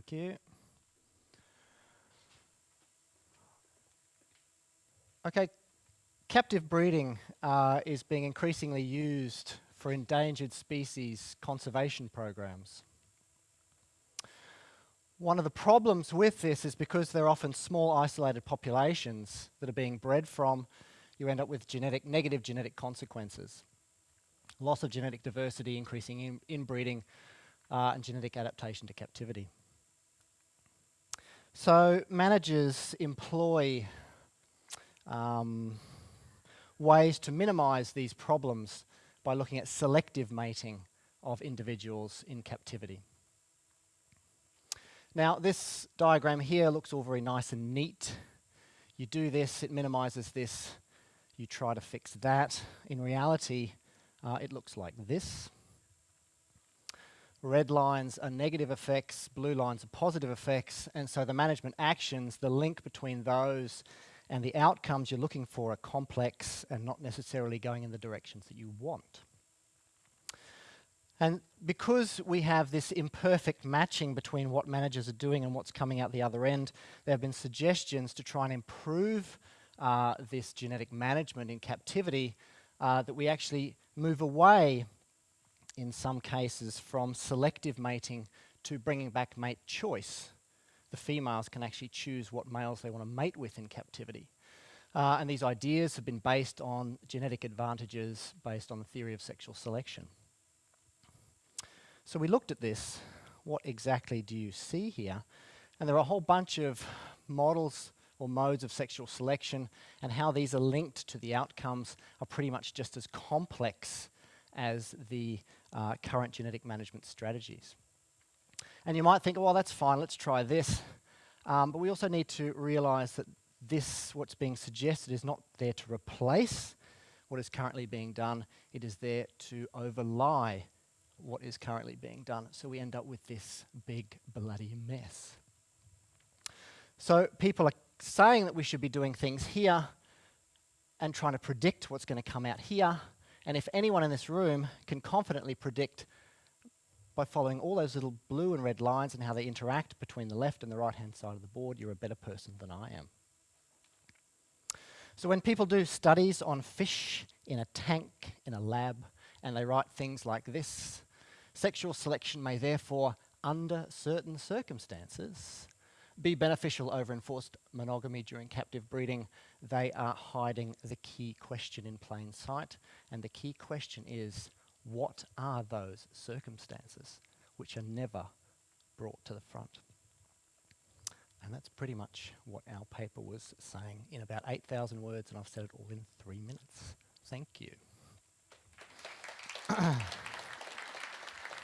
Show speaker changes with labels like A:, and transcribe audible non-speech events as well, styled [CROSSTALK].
A: Thank you. Okay, captive breeding uh, is being increasingly used for endangered species conservation programs. One of the problems with this is because they're often small isolated populations that are being bred from, you end up with genetic, negative genetic consequences. Loss of genetic diversity, increasing in inbreeding, uh, and genetic adaptation to captivity. So managers employ um, ways to minimize these problems by looking at selective mating of individuals in captivity. Now this diagram here looks all very nice and neat. You do this, it minimizes this, you try to fix that. In reality, uh, it looks like this. Red lines are negative effects, blue lines are positive effects, and so the management actions, the link between those and the outcomes you're looking for are complex and not necessarily going in the directions that you want. And because we have this imperfect matching between what managers are doing and what's coming out the other end, there have been suggestions to try and improve uh, this genetic management in captivity uh, that we actually move away in some cases from selective mating to bringing back mate choice. The females can actually choose what males they want to mate with in captivity. Uh, and these ideas have been based on genetic advantages based on the theory of sexual selection. So we looked at this. What exactly do you see here? And there are a whole bunch of models or modes of sexual selection and how these are linked to the outcomes are pretty much just as complex as the uh, current genetic management strategies. And you might think, well, that's fine, let's try this. Um, but we also need to realize that this, what's being suggested, is not there to replace what is currently being done. It is there to overlie what is currently being done. So we end up with this big bloody mess. So people are saying that we should be doing things here and trying to predict what's going to come out here. And if anyone in this room can confidently predict by following all those little blue and red lines and how they interact between the left and the right hand side of the board, you're a better person than I am. So when people do studies on fish in a tank, in a lab, and they write things like this, Sexual selection may therefore, under certain circumstances, be beneficial over enforced monogamy during captive breeding. They are hiding the key question in plain sight. And the key question is, what are those circumstances which are never brought to the front? And that's pretty much what our paper was saying in about 8,000 words, and I've said it all in three minutes. Thank you. [CLEARS THROAT]